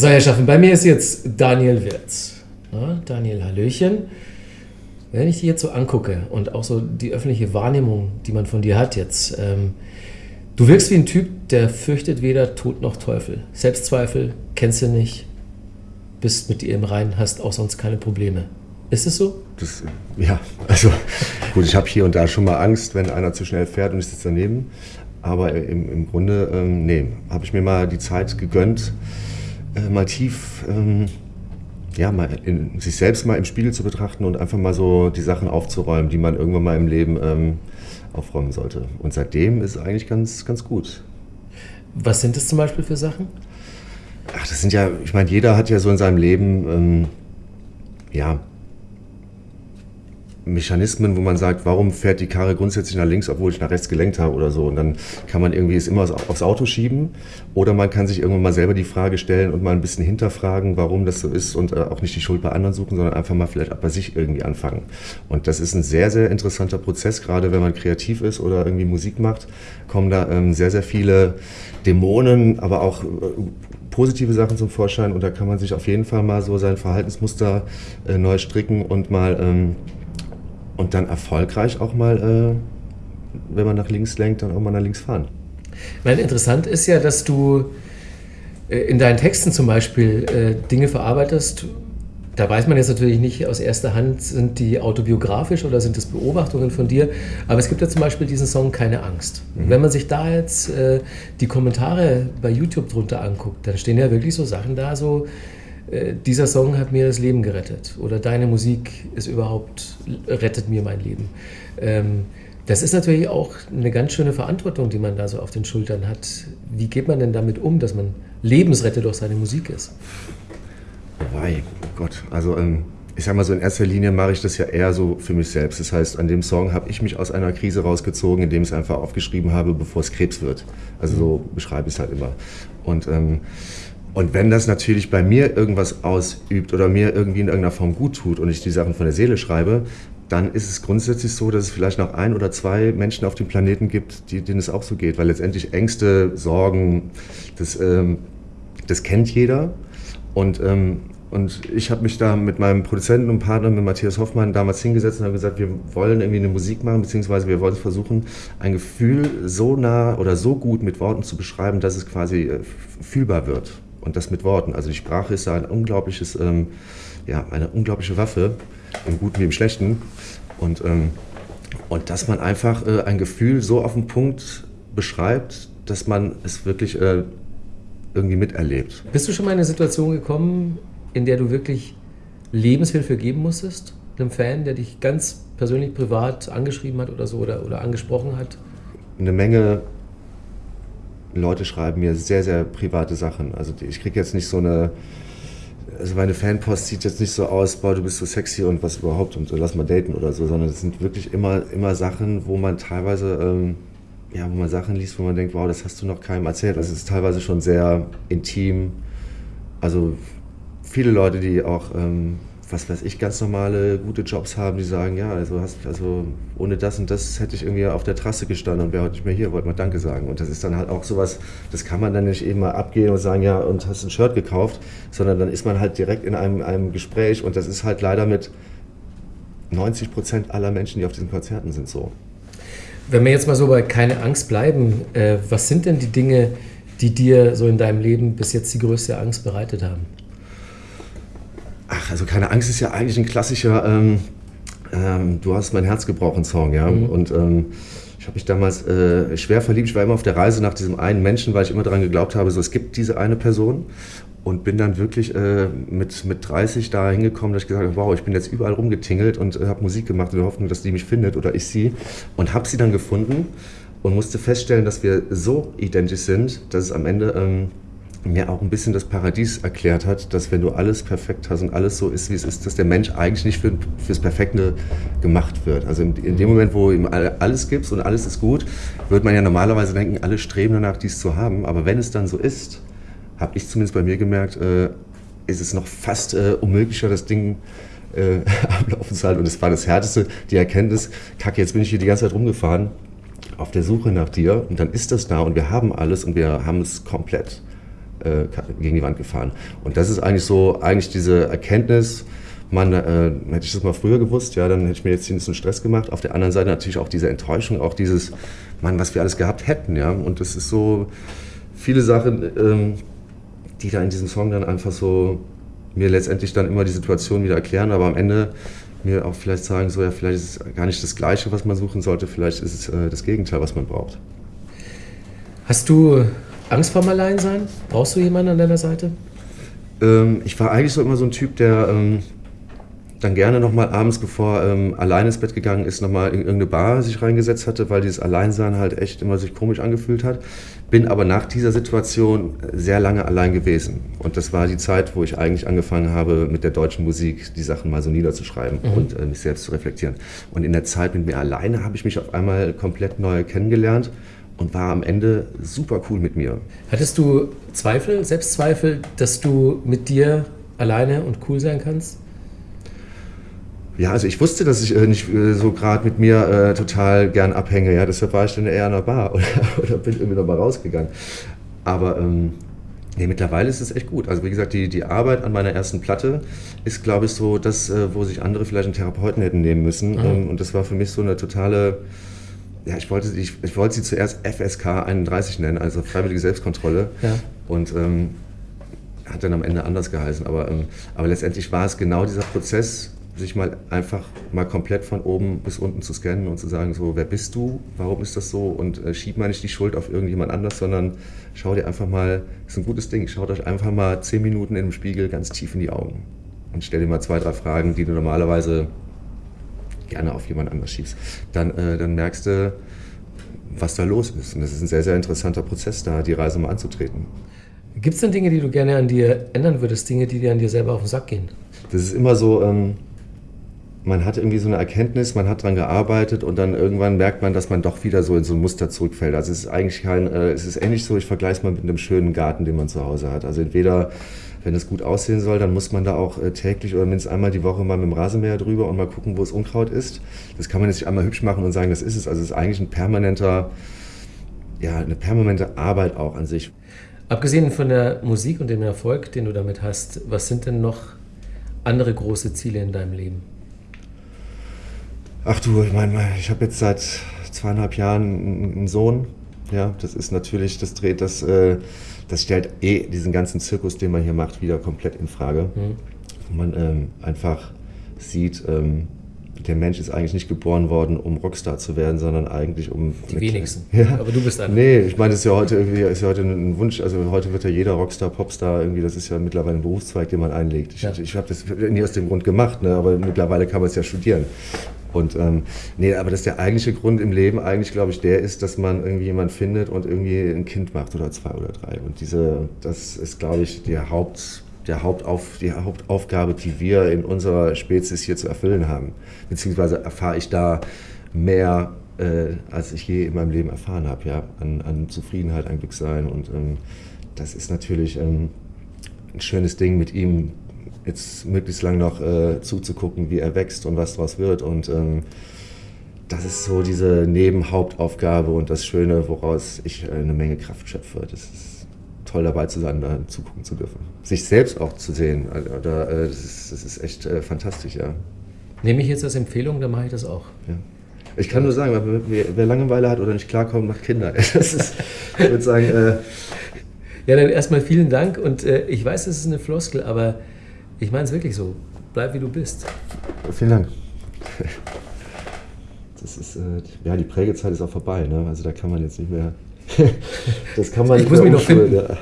So, Herrschaften, bei mir ist jetzt Daniel Wirz. Ja, Daniel, Hallöchen. Wenn ich dich jetzt so angucke und auch so die öffentliche Wahrnehmung, die man von dir hat jetzt, ähm, du wirkst wie ein Typ, der fürchtet weder Tod noch Teufel. Selbstzweifel kennst du nicht, bist mit dir im Reinen, hast auch sonst keine Probleme. Ist es so? Das, ja, also gut, ich habe hier und da schon mal Angst, wenn einer zu schnell fährt und ich sitze daneben. Aber im, im Grunde, ähm, nee, habe ich mir mal die Zeit gegönnt, äh, mal tief ähm, ja, mal in, sich selbst mal im Spiegel zu betrachten und einfach mal so die Sachen aufzuräumen, die man irgendwann mal im Leben ähm, aufräumen sollte. Und seitdem ist es eigentlich ganz, ganz gut. Was sind das zum Beispiel für Sachen? Ach, das sind ja, ich meine, jeder hat ja so in seinem Leben, ähm, ja, Mechanismen, wo man sagt, warum fährt die Karre grundsätzlich nach links, obwohl ich nach rechts gelenkt habe oder so. Und dann kann man irgendwie es immer aufs Auto schieben oder man kann sich irgendwann mal selber die Frage stellen und mal ein bisschen hinterfragen, warum das so ist und äh, auch nicht die Schuld bei anderen suchen, sondern einfach mal vielleicht bei sich irgendwie anfangen. Und das ist ein sehr, sehr interessanter Prozess, gerade wenn man kreativ ist oder irgendwie Musik macht, kommen da ähm, sehr, sehr viele Dämonen, aber auch äh, positive Sachen zum Vorschein und da kann man sich auf jeden Fall mal so sein Verhaltensmuster äh, neu stricken und mal ähm, und dann erfolgreich auch mal, äh, wenn man nach links lenkt, dann auch mal nach links fahren. Weil interessant ist ja, dass du äh, in deinen Texten zum Beispiel äh, Dinge verarbeitest. Da weiß man jetzt natürlich nicht aus erster Hand, sind die autobiografisch oder sind das Beobachtungen von dir. Aber es gibt ja zum Beispiel diesen Song Keine Angst. Mhm. Wenn man sich da jetzt äh, die Kommentare bei YouTube drunter anguckt, dann stehen ja wirklich so Sachen da, so dieser Song hat mir das Leben gerettet oder deine Musik ist überhaupt, rettet mir mein Leben. Ähm, das ist natürlich auch eine ganz schöne Verantwortung, die man da so auf den Schultern hat. Wie geht man denn damit um, dass man Lebensretter durch seine Musik ist? Wei, Gott, also ähm, ich sag mal so, in erster Linie mache ich das ja eher so für mich selbst. Das heißt, an dem Song habe ich mich aus einer Krise rausgezogen, indem ich es einfach aufgeschrieben habe, bevor es Krebs wird. Also so beschreibe ich es halt immer. Und ähm, und wenn das natürlich bei mir irgendwas ausübt oder mir irgendwie in irgendeiner Form gut tut und ich die Sachen von der Seele schreibe, dann ist es grundsätzlich so, dass es vielleicht noch ein oder zwei Menschen auf dem Planeten gibt, die, denen es auch so geht. Weil letztendlich Ängste, Sorgen, das, ähm, das kennt jeder. Und, ähm, und ich habe mich da mit meinem Produzenten und Partner, mit Matthias Hoffmann, damals hingesetzt und habe gesagt, wir wollen irgendwie eine Musik machen, beziehungsweise wir wollen versuchen, ein Gefühl so nah oder so gut mit Worten zu beschreiben, dass es quasi äh, fühlbar wird und das mit Worten. Also die Sprache ist ein unglaubliches, ähm, ja, eine unglaubliche Waffe, im Guten wie im Schlechten. Und, ähm, und dass man einfach äh, ein Gefühl so auf den Punkt beschreibt, dass man es wirklich äh, irgendwie miterlebt. Bist du schon mal in eine Situation gekommen, in der du wirklich Lebenshilfe geben musstest? Einem Fan, der dich ganz persönlich privat angeschrieben hat oder so oder, oder angesprochen hat? Eine Menge Leute schreiben mir sehr, sehr private Sachen. Also ich kriege jetzt nicht so eine, also meine Fanpost sieht jetzt nicht so aus, boah, du bist so sexy und was überhaupt und so, lass mal daten oder so, sondern es sind wirklich immer, immer Sachen, wo man teilweise, ähm, ja, wo man Sachen liest, wo man denkt, wow, das hast du noch keinem erzählt. Das ist teilweise schon sehr intim. Also viele Leute, die auch ähm, was weiß ich, ganz normale, gute Jobs haben, die sagen, ja, also, hast, also ohne das und das hätte ich irgendwie auf der Trasse gestanden und wäre heute nicht mehr hier, wollte mal Danke sagen. Und das ist dann halt auch sowas, das kann man dann nicht eben mal abgehen und sagen, ja, und hast ein Shirt gekauft, sondern dann ist man halt direkt in einem, einem Gespräch und das ist halt leider mit 90 Prozent aller Menschen, die auf diesen Konzerten sind, so. Wenn wir jetzt mal so bei keine Angst bleiben, äh, was sind denn die Dinge, die dir so in deinem Leben bis jetzt die größte Angst bereitet haben? Also keine Angst ist ja eigentlich ein klassischer ähm, ähm, Du hast mein Herz gebrochen Song, ja. Mhm. Und ähm, ich habe mich damals äh, schwer verliebt. Ich war immer auf der Reise nach diesem einen Menschen, weil ich immer daran geglaubt habe, so es gibt diese eine Person. Und bin dann wirklich äh, mit, mit 30 da hingekommen, dass ich gesagt habe, wow, ich bin jetzt überall rumgetingelt und äh, habe Musik gemacht in der Hoffnung, dass die mich findet oder ich sie. Und habe sie dann gefunden und musste feststellen, dass wir so identisch sind, dass es am Ende ähm, mir auch ein bisschen das Paradies erklärt hat, dass wenn du alles perfekt hast und alles so ist, wie es ist, dass der Mensch eigentlich nicht für, fürs Perfekte gemacht wird. Also in, in dem Moment, wo ihm alles gibt und alles ist gut, wird man ja normalerweise denken, alle streben danach, dies zu haben. Aber wenn es dann so ist, habe ich zumindest bei mir gemerkt, äh, ist es noch fast äh, unmöglicher, das Ding äh, ablaufen zu halten. Und es war das Härteste, die Erkenntnis, kacke, jetzt bin ich hier die ganze Zeit rumgefahren, auf der Suche nach dir und dann ist das da und wir haben alles und wir haben es komplett äh, gegen die Wand gefahren. Und das ist eigentlich so, eigentlich diese Erkenntnis, man, äh, hätte ich das mal früher gewusst, ja, dann hätte ich mir jetzt ein bisschen Stress gemacht. Auf der anderen Seite natürlich auch diese Enttäuschung, auch dieses, Mann, was wir alles gehabt hätten, ja. Und das ist so viele Sachen, ähm, die da in diesem Song dann einfach so mir letztendlich dann immer die Situation wieder erklären, aber am Ende mir auch vielleicht sagen, so ja, vielleicht ist es gar nicht das Gleiche, was man suchen sollte, vielleicht ist es äh, das Gegenteil, was man braucht. Hast du Angst vorm Alleinsein? Brauchst du jemanden an deiner Seite? Ähm, ich war eigentlich so immer so ein Typ, der ähm, dann gerne nochmal abends, bevor ähm, alleine ins Bett gegangen ist, nochmal in irgendeine Bar sich reingesetzt hatte, weil dieses Alleinsein halt echt immer sich komisch angefühlt hat. Bin aber nach dieser Situation sehr lange allein gewesen. Und das war die Zeit, wo ich eigentlich angefangen habe, mit der deutschen Musik die Sachen mal so niederzuschreiben mhm. und äh, mich selbst zu reflektieren. Und in der Zeit mit mir alleine habe ich mich auf einmal komplett neu kennengelernt und war am Ende super cool mit mir. Hattest du Zweifel, Selbstzweifel, dass du mit dir alleine und cool sein kannst? Ja, also ich wusste, dass ich äh, nicht äh, so gerade mit mir äh, total gern abhänge. Ja, deshalb war ich dann eher in der Bar oder, oder bin irgendwie nochmal rausgegangen. Aber ähm, nee, mittlerweile ist es echt gut. Also wie gesagt, die, die Arbeit an meiner ersten Platte ist, glaube ich, so das, äh, wo sich andere vielleicht einen Therapeuten hätten nehmen müssen. Mhm. Ähm, und das war für mich so eine totale ja, ich wollte, ich, ich wollte sie zuerst FSK 31 nennen, also Freiwillige Selbstkontrolle. Ja. Und ähm, hat dann am Ende anders geheißen. Aber, ähm, aber letztendlich war es genau dieser Prozess, sich mal einfach mal komplett von oben bis unten zu scannen und zu sagen, so, wer bist du, warum ist das so und äh, schieb mal nicht die Schuld auf irgendjemand anders, sondern schau dir einfach mal, das ist ein gutes Ding, schaut euch einfach mal zehn Minuten in dem Spiegel ganz tief in die Augen und stell dir mal zwei, drei Fragen, die du normalerweise gerne auf jemand anders schiebst. Dann, äh, dann merkst du, was da los ist. Und das ist ein sehr, sehr interessanter Prozess, da die Reise mal anzutreten. Gibt es denn Dinge, die du gerne an dir ändern würdest, Dinge, die dir an dir selber auf den Sack gehen? Das ist immer so, ähm, man hat irgendwie so eine Erkenntnis, man hat daran gearbeitet und dann irgendwann merkt man, dass man doch wieder so in so ein Muster zurückfällt. Also es ist eigentlich kein, äh, es ist ähnlich so, ich vergleiche es mal mit einem schönen Garten, den man zu Hause hat. Also entweder, wenn es gut aussehen soll, dann muss man da auch äh, täglich oder mindestens einmal die Woche mal mit dem Rasenmäher drüber und mal gucken, wo es Unkraut ist. Das kann man jetzt nicht einmal hübsch machen und sagen, das ist es. Also es ist eigentlich ein permanenter, ja, eine permanente Arbeit auch an sich. Abgesehen von der Musik und dem Erfolg, den du damit hast, was sind denn noch andere große Ziele in deinem Leben? Ach du, ich meine, ich habe jetzt seit zweieinhalb Jahren einen Sohn. Ja, das ist natürlich, das dreht das, äh, das stellt eh diesen ganzen Zirkus, den man hier macht, wieder komplett in Frage. Mhm. Wo man ähm, einfach sieht, ähm, der Mensch ist eigentlich nicht geboren worden, um Rockstar zu werden, sondern eigentlich um. Die wenigsten. Ja. Aber du bist einer. Nee, ich meine, das ist ja heute irgendwie ist ja heute ein Wunsch. Also heute wird ja jeder Rockstar, Popstar irgendwie. Das ist ja mittlerweile ein Berufszweig, den man einlegt. Ich, ja. ich habe das nie aus dem Grund gemacht, ne, aber mittlerweile kann man es ja studieren. Und ähm, nee, aber dass der eigentliche Grund im Leben eigentlich, glaube ich, der ist, dass man irgendwie jemanden findet und irgendwie ein Kind macht oder zwei oder drei. Und diese, das ist, glaube ich, die, Haupt, der Hauptauf, die Hauptaufgabe, die wir in unserer Spezies hier zu erfüllen haben. Beziehungsweise erfahre ich da mehr, äh, als ich je in meinem Leben erfahren habe, ja, an, an Zufriedenheit, an Glücksein. Und ähm, das ist natürlich ähm, ein schönes Ding mit ihm jetzt möglichst lang noch äh, zuzugucken, wie er wächst und was daraus wird. Und ähm, das ist so diese Nebenhauptaufgabe und das Schöne, woraus ich äh, eine Menge Kraft schöpfe. Das ist toll dabei zu sein, da zugucken zu dürfen. Sich selbst auch zu sehen, also, da, äh, das, ist, das, ist, echt äh, fantastisch, ja. Nehme ich jetzt als Empfehlung, dann mache ich das auch. Ja. Ich kann nur sagen, wer, Langeweile hat oder nicht klarkommt, macht Kinder. Das ist, ich würde sagen. Äh, ja, dann erstmal vielen Dank und äh, ich weiß, es ist eine Floskel, aber ich meine es wirklich so. Bleib wie du bist. Vielen Dank. Das ist, äh, ja, die Prägezeit ist auch vorbei. Ne? Also da kann man jetzt nicht mehr. das kann man ich nicht muss mich noch finden. Ja.